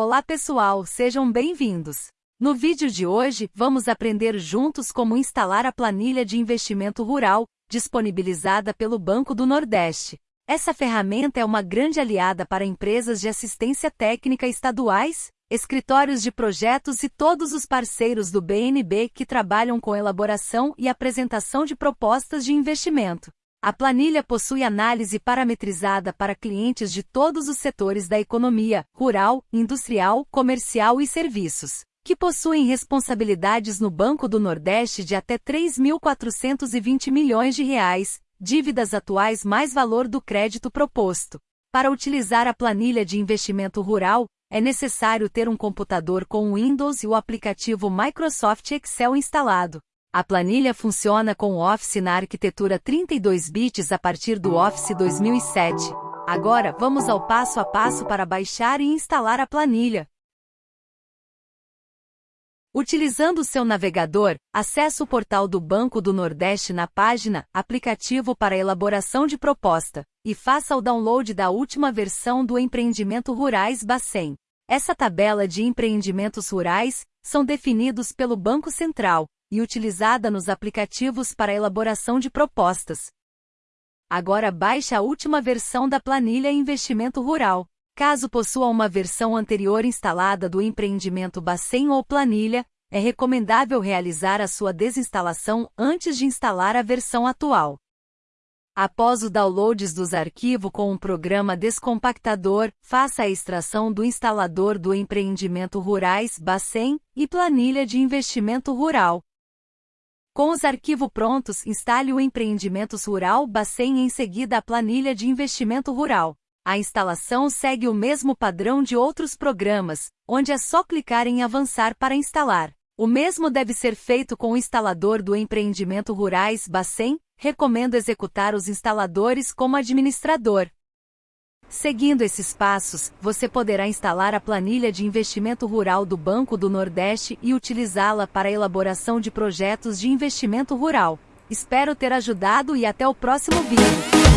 Olá pessoal, sejam bem-vindos. No vídeo de hoje, vamos aprender juntos como instalar a planilha de investimento rural, disponibilizada pelo Banco do Nordeste. Essa ferramenta é uma grande aliada para empresas de assistência técnica estaduais, escritórios de projetos e todos os parceiros do BNB que trabalham com elaboração e apresentação de propostas de investimento. A planilha possui análise parametrizada para clientes de todos os setores da economia, rural, industrial, comercial e serviços, que possuem responsabilidades no Banco do Nordeste de até 3.420 milhões de reais, dívidas atuais mais valor do crédito proposto. Para utilizar a planilha de investimento rural, é necessário ter um computador com Windows e o aplicativo Microsoft Excel instalado. A planilha funciona com o Office na arquitetura 32 bits a partir do Office 2007. Agora, vamos ao passo a passo para baixar e instalar a planilha. Utilizando seu navegador, acesse o portal do Banco do Nordeste na página Aplicativo para elaboração de proposta e faça o download da última versão do Empreendimento Rurais Bacen. Essa tabela de empreendimentos rurais são definidos pelo Banco Central, e utilizada nos aplicativos para elaboração de propostas. Agora baixe a última versão da planilha Investimento Rural. Caso possua uma versão anterior instalada do empreendimento Bacen ou planilha, é recomendável realizar a sua desinstalação antes de instalar a versão atual. Após o download dos arquivos com o programa Descompactador, faça a extração do instalador do empreendimento Rurais Bacen e planilha de investimento rural. Com os arquivos prontos, instale o Empreendimentos Rural Bacen e em seguida a planilha de investimento rural. A instalação segue o mesmo padrão de outros programas, onde é só clicar em avançar para instalar. O mesmo deve ser feito com o instalador do Empreendimento Rurais Bacen, recomendo executar os instaladores como administrador. Seguindo esses passos, você poderá instalar a planilha de investimento rural do Banco do Nordeste e utilizá-la para a elaboração de projetos de investimento rural. Espero ter ajudado e até o próximo vídeo.